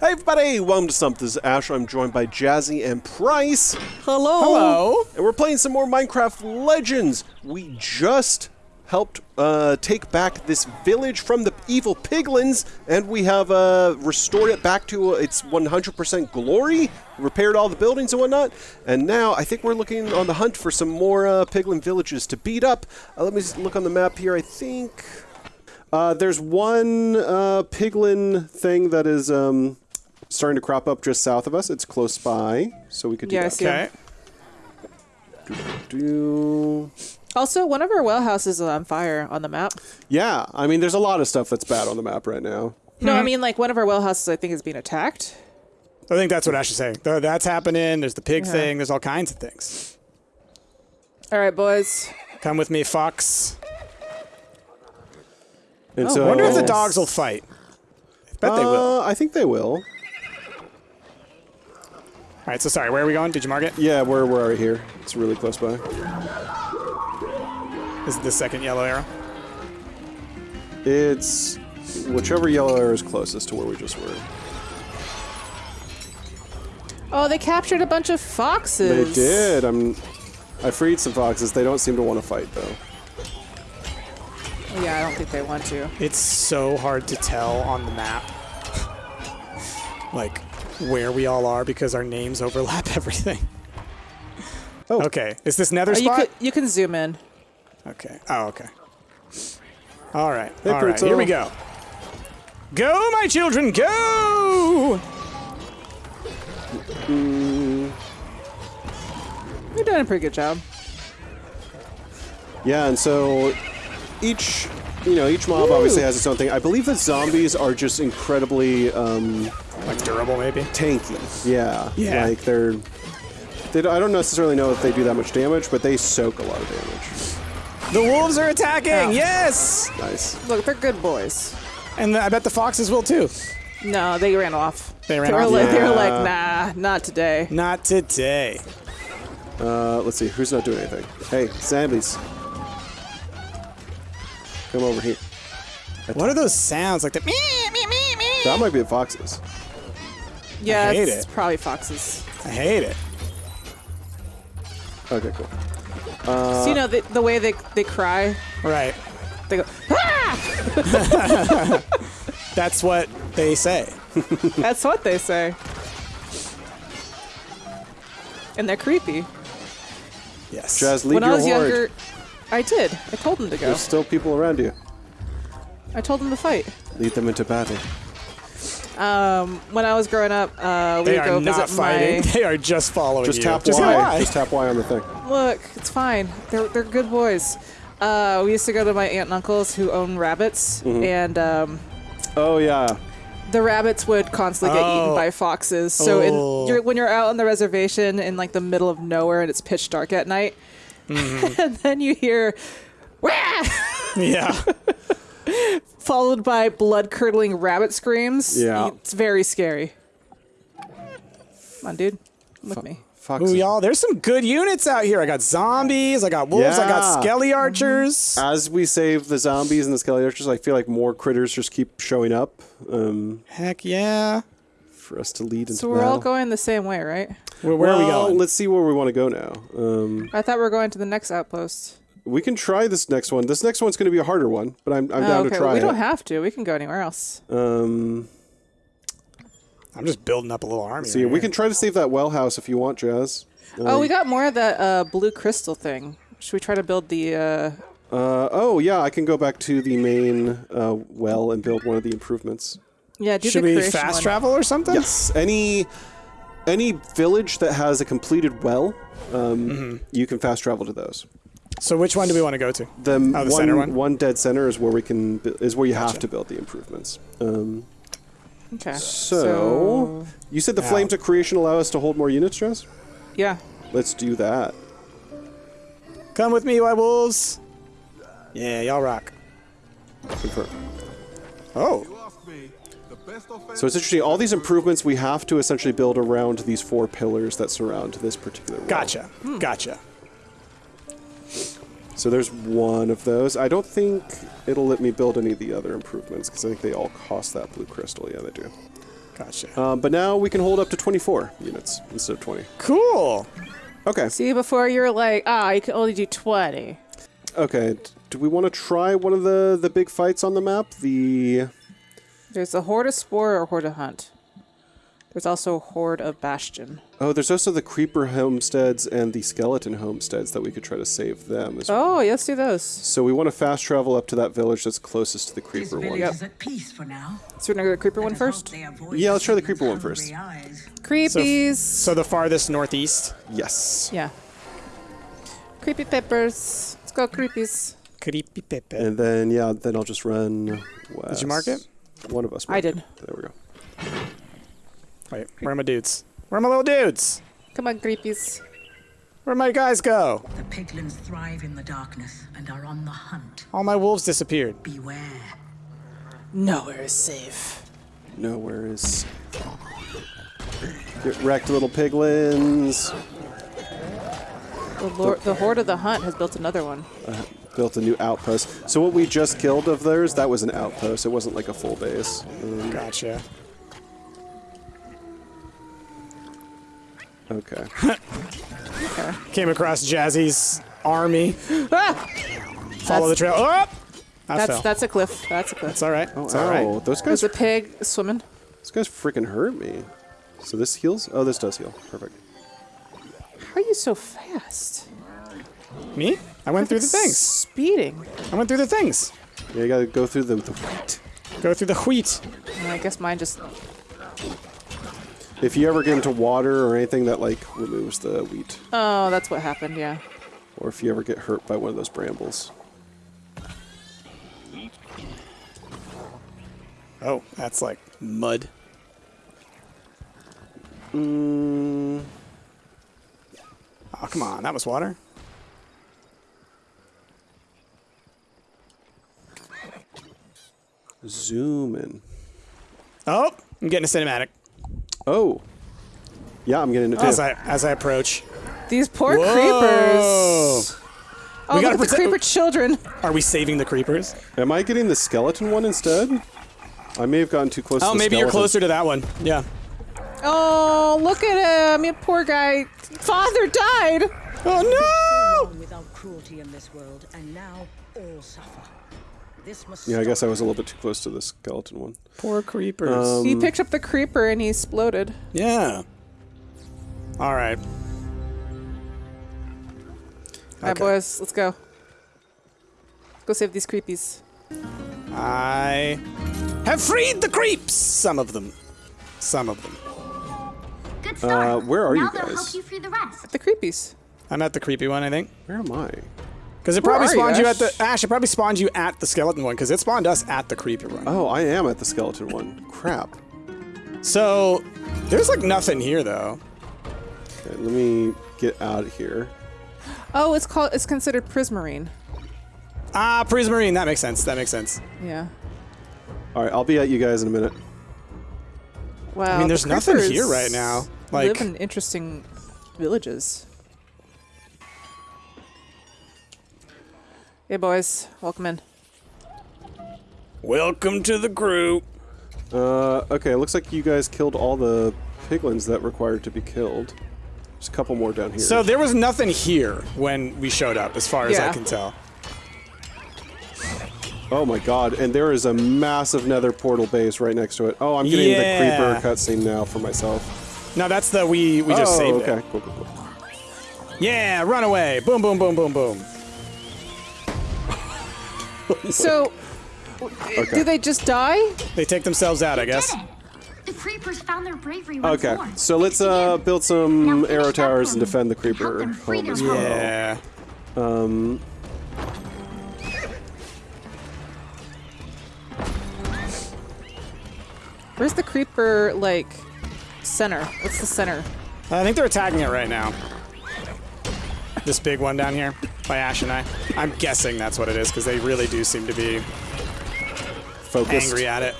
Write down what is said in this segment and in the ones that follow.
Hey everybody, welcome to Stump. This is Ash. I'm joined by Jazzy and Price. Hello. Hello. And we're playing some more Minecraft Legends. We just helped uh, take back this village from the evil piglins, and we have uh, restored it back to uh, its 100% glory, repaired all the buildings and whatnot, and now I think we're looking on the hunt for some more uh, piglin villages to beat up. Uh, let me just look on the map here. I think uh, there's one uh, piglin thing that is um, starting to crop up just south of us. It's close by, so we could do Yeah, I that. see. Okay. Do Also, one of our well houses is on fire on the map. yeah, I mean, there's a lot of stuff that's bad on the map right now. No, I mean like one of our well houses I think is being attacked. I think that's what Ash is saying. Th- That's happening. There's the pig Yeah. thing. There's all kinds of things. All right, boys. Come with me, Fox. And Oh, so, Wonder if the dogs will fight. I bet they will. Uh, I think they will. All right. So sorry. Where are we going? Did you mark it? Yeah, we're we're right here. It's really close by. Is it the second yellow arrow. It's whichever yellow arrow is closest to where we just were. Oh, they captured a bunch of foxes. They did. I'm. I freed some foxes. They don't seem to want to fight though. Yeah, I don't think they want to. It's so hard to tell on the map, like where we all are because our names overlap everything. Oh. Okay. Is this Nether Oh, you spot? could you can zoom in. Okay. Oh, okay. All right. Hey, All right. Here we go. Go, my children, go! You're doing a pretty good job. Yeah, and so each you know each mob obviously has its own thing. I believe that zombies are just incredibly um, Like durable, maybe. tanky. Yeah. Yeah. Like they're. They don't, I don't necessarily know if they do that much damage, but they soak a lot of damage. The wolves are attacking. Ow. Yes. Nice. Look, they're good boys. And I bet the foxes will too. No, they ran off. They ran were off? Like, They were like, nah, not today. Not today. Uh, let's see, who's not doing anything? Hey, zombies. Come over here. What are those sounds like the me me me me? That might be the foxes. Yeah, hate it's it. probably foxes. I hate it. Okay, cool. so you know the, the way they they cry, Right. they go. Ah! That's what they say. That's what they say. And they're creepy. Yes. Jazz, lead when your I was horde. younger, I did. I told them to go. There's still people around you. I told them to fight. Lead them into battle. Um, when I was growing up, uh, we they would go are not visit fighting. my. They are just following Just you. tap just Y. Y. Just tap Y on the thing. Look, it's fine. They're they're good boys. Uh, we used to go to my aunt and uncles who own rabbits, Mm-hmm. and um, Oh yeah. the rabbits would constantly get eaten Oh. by foxes. So Oh. in, you're, when you're out on the reservation in like the middle of nowhere and it's pitch dark at night, Mm-hmm. and then you hear, Wah! yeah. followed by blood curdling rabbit screams. Yeah. it's very scary. Come on, dude, Come with me. Foxes. Ooh, y'all, there's some good units out here. I got zombies. I got wolves. I got skelly archers. As we save the zombies and the skelly archers, I feel like more critters just keep showing up um, Heck yeah. for us to lead into So we're battle. all going the same way, right? Where, where are we going? Let's see where we want to go now. Um, I thought we were going to the next outpost. We can try this next one. This next one's going to be a harder one, but I'm, I'm Oh, down okay, to try it. we it. don't have to. We can go anywhere else. um, I'm just building up a little army. see, right we here. can try to save that well house if you want, Jazz. oh, we got more of that uh, blue crystal thing. Should we try to build the? Uh, Uh, oh yeah, I can go back to the main uh, well and build one of the improvements. yeah, do Should the we creation fast one. travel or something? Yes, any any village that has a completed well, um, Mm-hmm. you can fast travel to those. So which one do we want to go to? The, Oh, the one, center one? one dead center is where we can is where you have to build the improvements. Um, Okay. so, you said the Ow. flames of creation allow us to hold more units, Jazz. yeah. Let's do that. Come with me, white wolves. Yeah, y'all rock. Confirm. Oh, So it's interesting. All these improvements we have to essentially build around these four pillars that surround this particular. well. gotcha. Gotcha. So there's one of those. I don't think it'll let me build any of the other improvements because I think they all cost that blue crystal. Yeah, they do. Gotcha. Um, but now we can hold up to 24 units instead of 20. cool. Okay. See, before you were like, ah, you can only do 20. Okay. Do we want to try one of the the big fights on the map? The There's a Horde of Spore or Horde of Hunt. There's also a Horde of Bastion. oh, there's also the creeper homesteads and the skeleton homesteads that we could try to save them. as oh, well. Oh, let's do those. So we want to fast travel up to that village that's closest to the creeper village one. is at peace for now. So we're gonna go to the creeper one first. Let us hope first. they avoid Yeah, let's try the creeper one first. hungry first. eyes. Creepies. So the farthest northeast. Yes. yeah. Creepy peppers. Let's go creepies. Creepy Pepe. And then yeah, then I'll just run. West. Did you mark it? One of us. I did. it. There we go. Wait, where are my dudes? Where are my little dudes? Come on, creepies. Where my guys go? The piglins thrive in the darkness and are on the hunt. All my wolves disappeared. Beware. Nowhere is safe. Nowhere is. Get wrecked, little piglins. The, Lord, the Horde of the Hunt has built another one. Built a new outpost. So what we just killed of theirs, that was an outpost. It wasn't like a full base. Um, Gotcha. Okay. Came across Jazzy's army. Ah! Follow the trail. Oh! I That's fell. that's a cliff. That's a cliff. It's all right. Oh, it's all right. Those guys, There's a pig swimming. those guys freaking hurt me. So this heals? Oh, this does heal. Perfect. How are you so fast? Me? I went through the things. Speeding. I went through the things. Yeah, you gotta go through the, the wheat. Go through the wheat. I guess mine just. If you ever get into water or anything that like removes the wheat, Oh, that's what happened. Yeah. or if you ever get hurt by one of those brambles. Oh, that's like mud. Mm, Oh, come on. That was water. zoom in. Oh, I'm getting a cinematic Oh. Yeah, I'm getting it too. as I as I approach. These poor Whoa. creepers. Oh, We look at the creeper children. Are we saving the creepers? Am I getting the skeleton one instead? I may have gotten too close oh, to Oh, the maybe you're closer to that one. Yeah. Oh, look at him. You poor guy. Father died. Oh no! without cruelty in this world, and now all suffer. This must Yeah, I guess I was a little bit too close to the skeleton one. Poor creepers. Um, he picked up the creeper and he exploded. yeah. All right. All right, boys, let's go. Go save these creepies. I have freed the creeps. Some of them. Some of them. Good start. Uh, where are now you they'll guys? help you free the rest. At The creepies. I'm at the creepy one, I think. Where am I? Because it probably are you, spawned you, at the Ash. It probably spawned you at the skeleton one because it spawned us at the creeper one. Oh, I am at the skeleton one. Crap. So there's like nothing here though. Okay, let me get out of here. Oh, it's called. It's considered prismarine. Ah, Prismarine. That makes sense. That makes sense. Yeah. All right, I'll be at you guys in a minute. Wow. I mean, the there's nothing here right now. Like live in interesting villages. Hey, boys, welcome in. welcome to the crew. Uh, okay, it looks like you guys killed all the piglins that required to be killed. There's a couple more down here. So there was nothing here when we showed up, as far as I can tell. oh my god, and there is a massive nether portal base right next to it. Oh, I'm getting Yeah. the creeper cutscene now for myself. No, that's the we we just oh, saved okay, it. cool, cool, cool. Yeah, run away. Boom, boom, boom, boom, boom. So, Okay. do they just die? They take themselves out, I guess. The creepers found their bravery once Okay, more. so let's uh build some finish arrow towers and defend the creeper home as home. well. Yeah. Um, Where's the creeper like center? What's the center? I think they're attacking it right now. This big one down here by Ash and I. I'm guessing that's what it is because they really do seem to be focused. angry at it.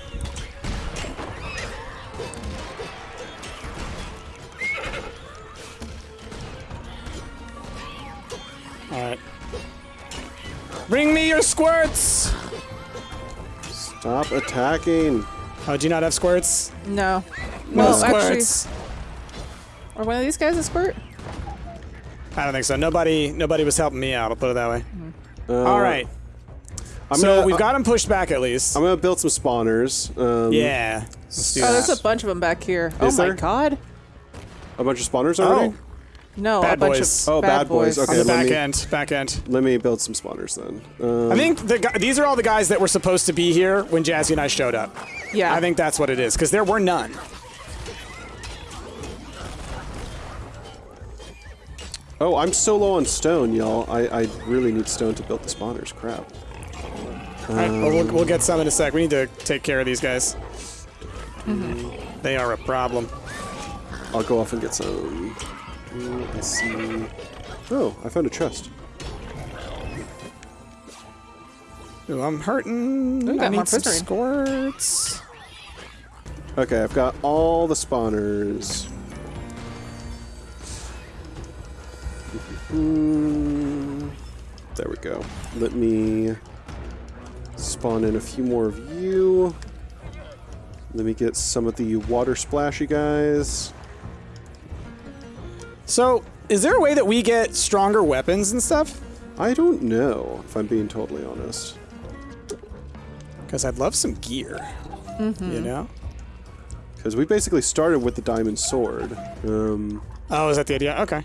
All right. Bring me your squirts. Stop attacking. Oh, do you not have squirts? No. Well, No actually, squirts. are one of these guys a squirt? I don't think so. Nobody, nobody was helping me out. I'll put it that way. Uh, All right. I'm so gonna, we've got them pushed back at least. I'm gonna build some spawners. Um, yeah. Let's do Oh, there's a bunch of them back here. Is oh my god. A bunch of spawners already. Oh, No, Bad a bunch boys. of Oh, bad boys. on Okay, the back me- end. Back end. Let me build some spawners then. Um, I think the, these are all the guys that were supposed to be here when Jazzy and I showed up. Yeah. I think that's what it is because there were none. Oh, I'm so low on stone, y'all. I, I really need stone to build the spawners. Crap. All right, well, we'll, we'll get some in a sec. We need to take care of these guys. They are a problem. I'll go off and get some. Mm, Let's see. Oh, I found a chest. Ooh, I'm hurting. Ooh, got I need some squirts. Okay, I've got all the spawners. Mm, There we go. Let me spawn in a few more of you. Let me get some of the water splashy guys. So, is there a way that we get stronger weapons and stuff? I don't know, if I'm being totally honest. Because I'd love some gear. You know? Because we basically started with the diamond sword. Um, Oh, is that the idea? Okay.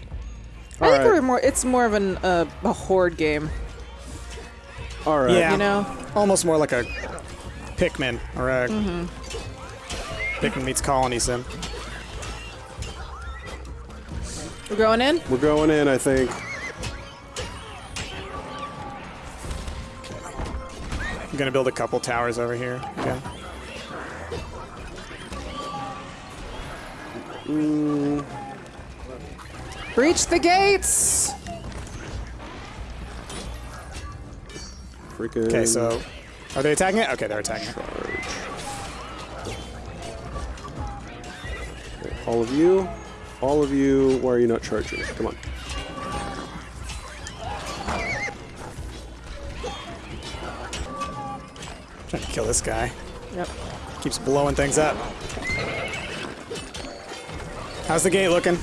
I think Alright. we're more. It's more of an uh, a horde game. all right. Yeah. You know. Almost more like a Pikmin or a Pikmin meets Colony Sim. We're going in. We're going in, I think. I'm gonna build a couple towers over here. Okay. Breach the gates. Freaking. Okay, so are they attacking it? Okay, they're attacking it. All of you. All of you. Why are you not charging? Come on. trying to kill this guy. Yep. Keeps blowing things up. How's the gate looking?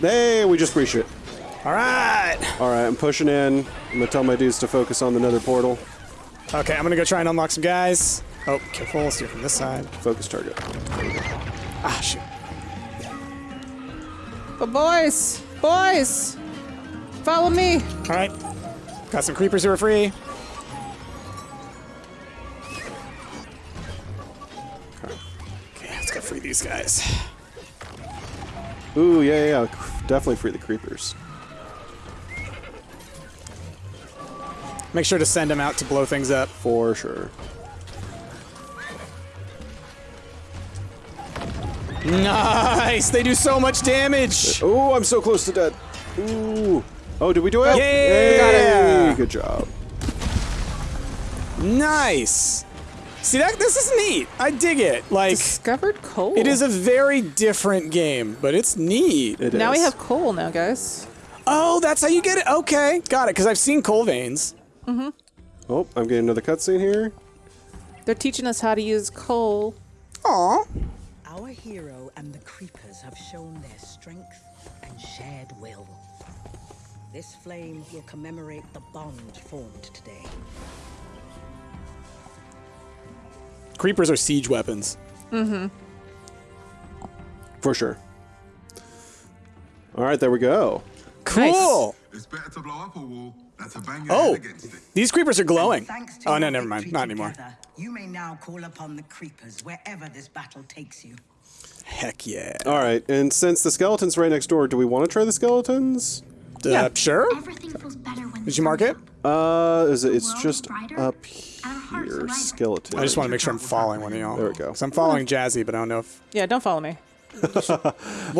Hey, we just breached it. All right. All right, I'm pushing in. I'm gonna tell my dudes to focus on the nether portal. Okay, I'm gonna go try and unlock some guys. Oh, careful. Let's do it from this side. Focus target. Ah, shoot. But boys, boys, follow me. All right. Got some creepers who are free. Okay, let's go free these guys. Ooh, yeah, yeah, yeah. Definitely free the creepers. Make sure to send them out to blow things up. For sure. Nice! They do so much damage! Oh, I'm so close to dead. Ooh. Oh, did we do it? Yeah! It. Good job. Nice! See, that this is neat. I dig it. Like, Discovered coal. it is a very different game, but it's neat. It Now we have coal now, guys. Oh, that's how you get it? Okay, got it, because I've seen coal veins. Mhm. Oh, I'm getting another cutscene here. They're teaching us how to use coal. Aw. Our hero and the creepers have shown their strength and shared will. This flame will commemorate the bond formed today. Creepers are siege weapons. Mm-hmm. For sure. All right, there we go. Cool! It's better to blow up a wall than to bang Oh, against it. these creepers are glowing. Thanks to Oh, no, never mind. Not anymore. together, You may now call upon the creepers wherever this battle takes you. Heck yeah. All right, and since the skeleton's right next door, do we want to try the skeletons? Uh, sure? Everything feels better when Did you mark it? Uh, is it? It's just brighter, up and our hearts here. Lighter. Skeleton. I just want to make sure I'm following one of y'all. There we go. So I'm following Jazzy, but I don't know if. Yeah, don't follow me. Well,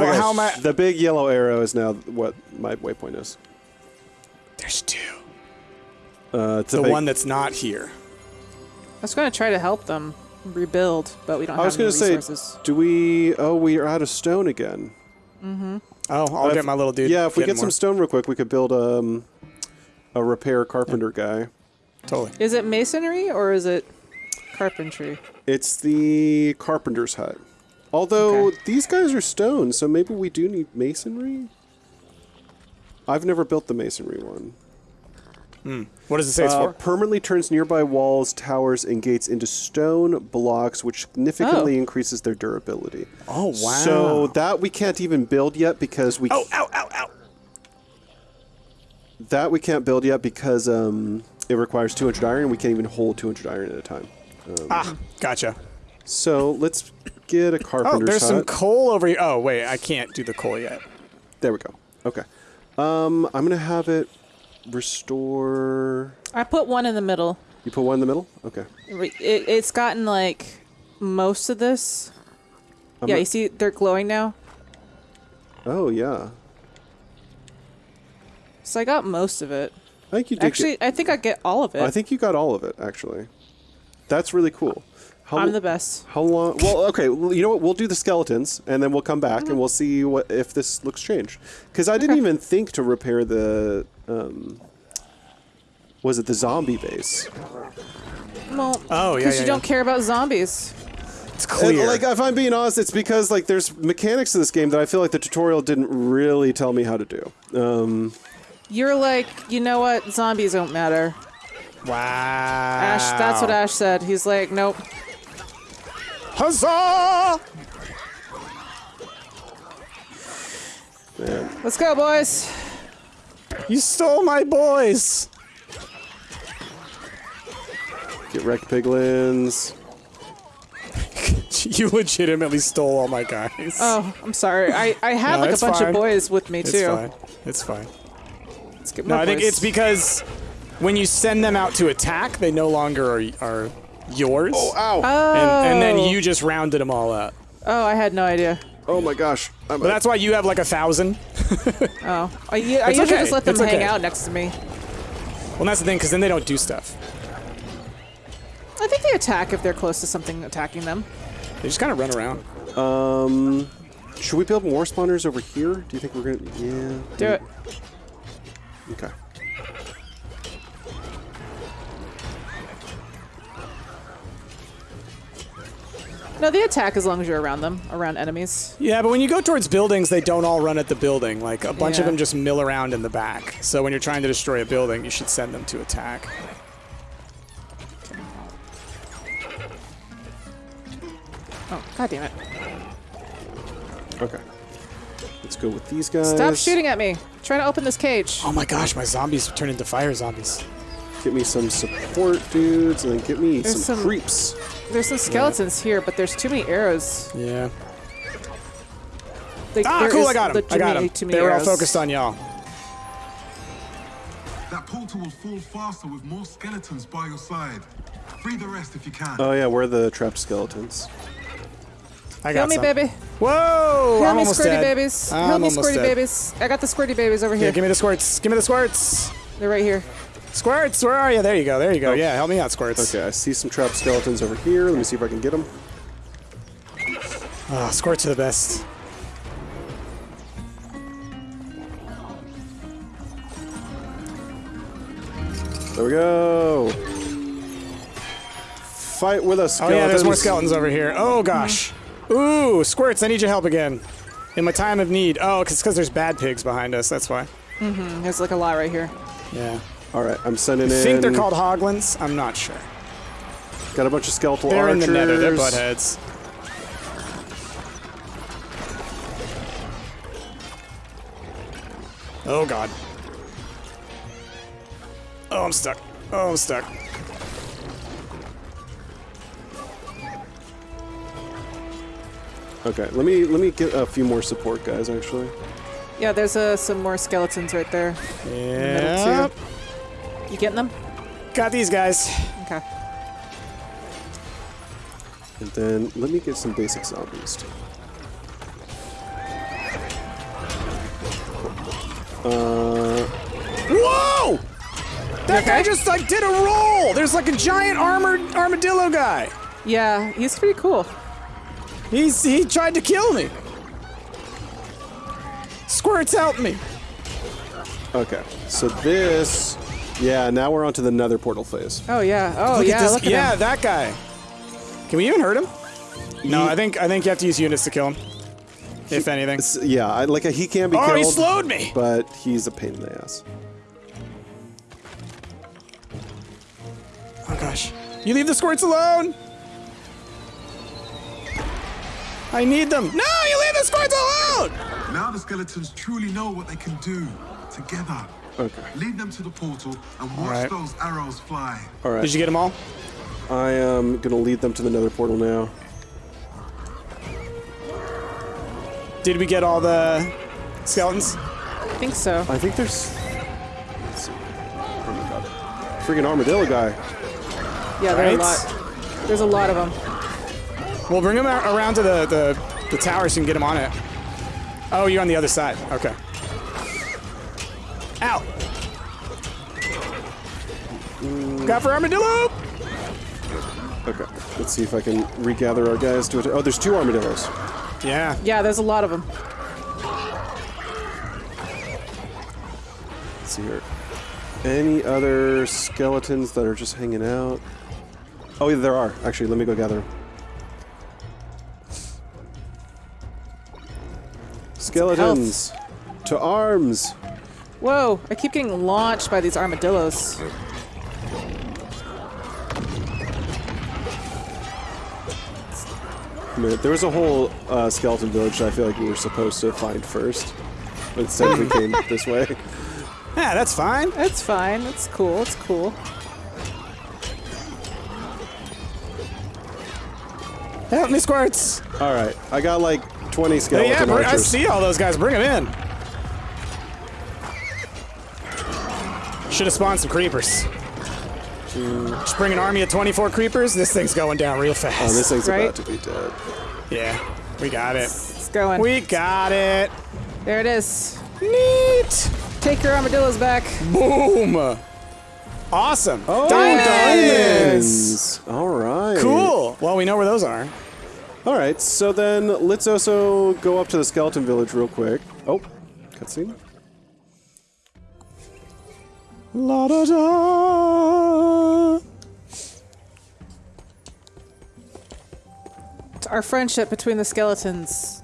Okay, how am I? The big yellow arrow is now what my waypoint is. There's two. Uh, it's The big, one that's not here. I was going to try to help them rebuild, but we don't I was have any gonna say, resources. do we? Oh, we are out of stone again. Mm-hmm. Oh, I'll If- get my little dude. Yeah, if we getting get some more. stone real quick, we could build um, a repair carpenter guy. Totally. Is it masonry or is it carpentry? It's the carpenter's hut. Although Okay. these guys are stone, so maybe we do need masonry. I've never built the masonry one. What does it say it's Uh, for? permanently turns nearby walls, towers, and gates into stone blocks, which significantly Oh. increases their durability. Oh, wow. So that we can't even build yet because we Oh, ow, ow, ow. that we can't build yet because um, it requires 200 iron, and we can't even hold 200 iron at a time. Ah, gotcha. So let's get a Oh, carpenter's there's some coal over here. Oh, wait, I can't do the coal yet. there we go. Okay. Um, I'm gonna have it restore. I put one in the middle. You put one in the middle. Okay. It, it's gotten like most of this. I'm yeah, not- you see they're glowing now. Oh yeah. So I got most of it. I think you did. Actually, get, I think I get all of it. I think you got all of it. Actually, that's really cool. How, I'm the best. How long? Well, okay. You know what? We'll do the skeletons, and then we'll come back Mm-hmm. and we'll see what if this looks changed. Because I didn't even think to repair the. Um, was it the zombie base? Well, Oh, yeah, because yeah, you yeah. don't care about zombies. It's And, clear. like, if I'm being honest, it's because like there's mechanics to this game that I feel like the tutorial didn't really tell me how to do. Um, You're like, you know what? Zombies don't matter. wow. Ash, that's what Ash said. He's like, nope. Huzzah! man. Let's go, boys. You stole my boys. Get wrecked piglins. You legitimately stole all my guys. Oh, I'm sorry. I, I had No, like a bunch fine. of boys with me it's too. fine. It's fine. Let's get No, more I think it's because when you send them out to attack, they no longer are, are yours. Oh, ow! and, and then you just rounded them all up. Oh, I had no idea. oh my gosh! I'm, But that's why you have like a thousand. Oh, I, u- I It's usually okay. just let them It's hang okay. out next to me. Well, that's the thing, because then they don't do stuff. I think they attack if they're close to something attacking them. They just kind of run around. Um, should we build more spawners over here? Do you think we're gonna? Yeah. Do it. Okay. No, they attack as long as you're around them, around enemies. Yeah, but when you go towards buildings, they don't all run at the building. Like a bunch of them just mill around in the back. So when you're trying to destroy a building, you should send them to attack. Oh, god damn it. Okay. Let's go with these guys. Stop shooting at me. trying to open this cage. Oh my gosh, my zombies turn into fire zombies. Get me some support dudes, and then get me There's some, some- creeps. There's some skeletons here, but there's too many arrows. Yeah. Like, Ah, cool! I got them. I got legitimately them. They were all focused on y'all. That portal will fall faster with more skeletons by your side. Free the rest if you can. Oh yeah, we're the trapped skeletons. I Kill got me, some. baby. Whoa! Kill I'm me, almost squirty dead. babies. I'm Help me, squirty dead. babies. I got the squirty babies over Yeah, here. give me the squirts. Give me the squirts. They're right here. Squirts, where are you? There you go. There you go. Oh. Yeah, help me out, squirts. Okay, I see some trapped skeletons over here. Let me see if I can get them. Oh, ah, squirts are the best. There we go. Fight with us, Oh yeah, there's more skeletons over here. Oh gosh. Ooh, squirts! I need your help again. In my time of need. Oh, it's because there's bad pigs behind us. That's why. Mm-hmm, There's like a lot right here. Yeah. All right, I'm sending I in. think they're called hoglins. I'm not sure. Got a bunch of skeletal They're archers. in the nether. They're buttheads. Oh god. Oh, I'm stuck. Oh, I'm stuck. Okay, let me let me get a few more support guys. Actually, Yeah, there's uh, some more skeletons right there. Yeah. You getting them? Got these guys. Okay. and then let me get some basic zombies. Too. Uh, Whoa! That guy just like did a roll. There's like a giant armored armadillo guy. Yeah, he's pretty cool. He's he tried to kill me. Squirts help me. okay, so this, yeah. Now we're on to the Nether portal phase. Oh yeah. Oh Look yeah. at this. Look at yeah, him. that guy. Can we even hurt him? No, I think I think you have to use units to kill him. If anything. Yeah, I, like he can be Oh, killed. he slowed me. But he's a pain in the ass. Oh gosh. You leave the squirts alone. I need them. No, you leave the squirts alone. Now the skeletons truly know what they can do together. Okay. Lead them to the portal and watch right. those arrows fly. All right. Did you get them all? I am gonna lead them to the Nether portal now. Did we get all the skeletons? I think so. I think there's. Let's see. Oh my god. Freaking armadillo guy. Yeah, there are a lot. There's a lot of them. We'll bring them ar- around to the, the, the tower so you can get them on it. Oh, you're on the other side. Okay. Ow! Got for armadillo! Okay. Let's see if I can regather our guys to it. Oh, there's two armadillos. Yeah. Yeah, there's a lot of them. Let's see here. Any other skeletons that are just hanging out? Oh, yeah, there are. Actually, let me go gather them. Skeletons! To arms! Whoa, I keep getting launched by these armadillos. There was a whole uh, skeleton village that I feel like we were supposed to find first. But instead, we came this way. Yeah, that's fine. That's fine. That's cool. It's cool. Help me, squirts! All right, I got like 20 Oh, skeleton yeah, br- I archers. see all those guys. Bring them in. Should have spawned some creepers. Just bring an army of 24 creepers. This thing's going down real fast. Oh, this thing's Right? about to be dead. Yeah, we got it. It's going. We got it. there it is. Neat. Take your armadillos back. Boom. Awesome. Oh, diamonds. diamonds! All right. Cool. Well, we know where those are. All right, so then let's also go up to the skeleton village real quick. Oh, cutscene. La da da. It's our friendship between the skeletons.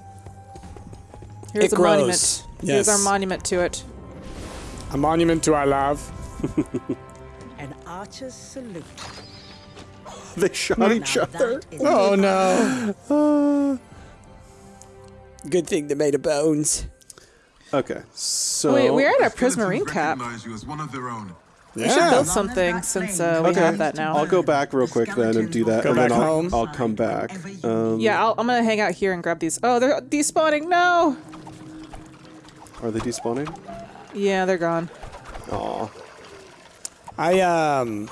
Here's It a grows. monument. Here's our monument to it. A monument to our love. An archer's salute. They shot Now each other. Oh no. Good thing they made of bones. Okay, so Wait, we're at The our Prismarine skeletons cap. you as one of their own. We should build something since uh, we okay. have that now. I'll go back real quick then and do that, Go and then I'll. I'll come back. Um, yeah, I'll, I'm gonna hang out here and grab these. Oh, they're despawning. No. Are they despawning? Yeah, they're gone. Aw. I um.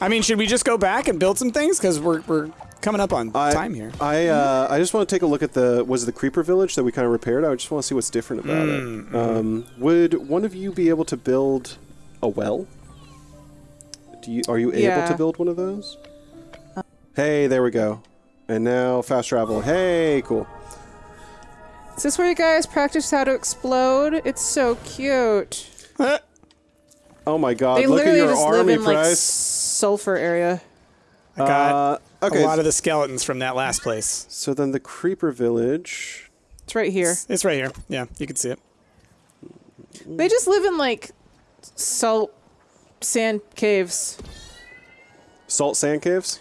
I mean, should we just go back and build some things? Because we're we're coming up on I, time here. I uh, I just want to take a look at the was it the creeper village that we kind of repaired. I just want to see what's different about Mm, it. Um, would one of you be able to build a well? Do you are you able Yeah. to build one of those? Hey, there we go. And now fast travel. Hey, cool. Is this where you guys practice how to explode? It's so cute. Oh my God! They Look at literally your just live army in like price. Sulfur area. I got Uh, okay, a lot of the skeletons from that last place. so then the creeper village. It's right here. It's right here. Yeah, you can see it. They just live in like salt sand caves. Salt sand caves.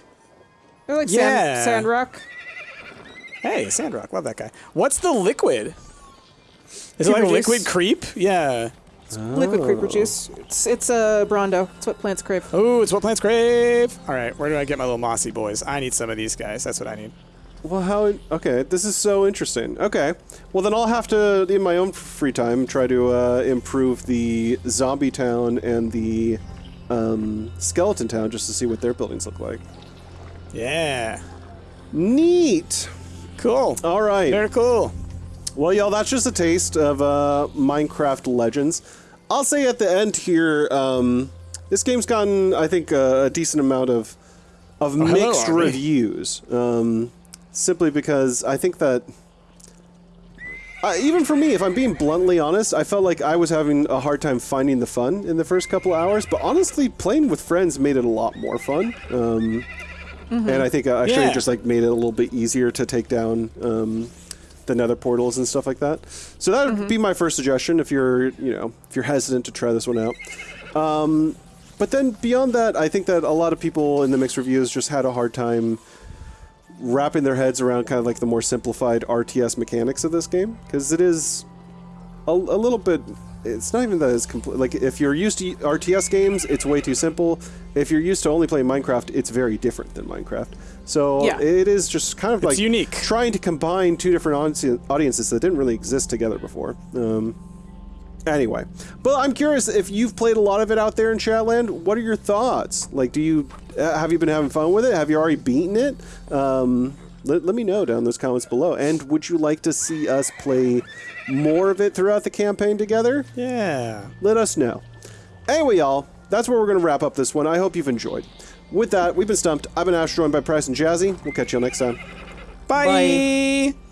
They're like Yeah. sand, sand rock. Hey, Sandrock, love that guy. What's the liquid? Is it like juice. liquid creep? Yeah. Liquid creeper juice. It's it's a uh, Brawndo. It's what plants crave. Oh, it's what plants crave. All right, where do I get my little mossy boys? I need some of these guys. That's what I need. Well, how? Okay, this is so interesting. Okay, well then I'll have to, in my own free time, try to uh, improve the zombie town and the um, skeleton town just to see what their buildings look like. Yeah. Neat. Cool. All right. Very cool. Well, y'all, that's just a taste of uh, Minecraft Legends. I'll say at the end here, um, this game's gotten, I think, uh, a decent amount of of hello, mixed Army. reviews. Um, simply because I think that, uh, even for me, if I'm being bluntly honest, I felt like I was having a hard time finding the fun in the first couple hours. But honestly, playing with friends made it a lot more fun. Um, and I think uh, actually Yeah. it just like made it a little bit easier to take down um, the nether portals and stuff like that. So that would be my first suggestion if you're you know if you're hesitant to try this one out. Um, but then beyond that, I think that a lot of people in the mixed reviews just had a hard time wrapping their heads around kind of like the more simplified RTS mechanics of this game because it is a, a little bit it's not even that it's complete like if you're used to RTS games it's way too simple if you're used to only playing Minecraft it's very different than Minecraft so Yeah. it is just kind of like unique. trying to combine two different audience- audiences that didn't really exist together before um, Anyway, but I'm curious if you've played a lot of it out there in Chatland. What are your thoughts? Like, do you uh, have you been having fun with it? Have you already beaten it? Um, let, let me know down in those comments below. And would you like to see us play more of it throughout the campaign together? Yeah. Let us know. Anyway, y'all, that's where we're going to wrap up this one. I hope you've enjoyed. With that, we've been stumped. I've been Ash, joined by Price and Jazzy. We'll catch you all next time. Bye. Bye.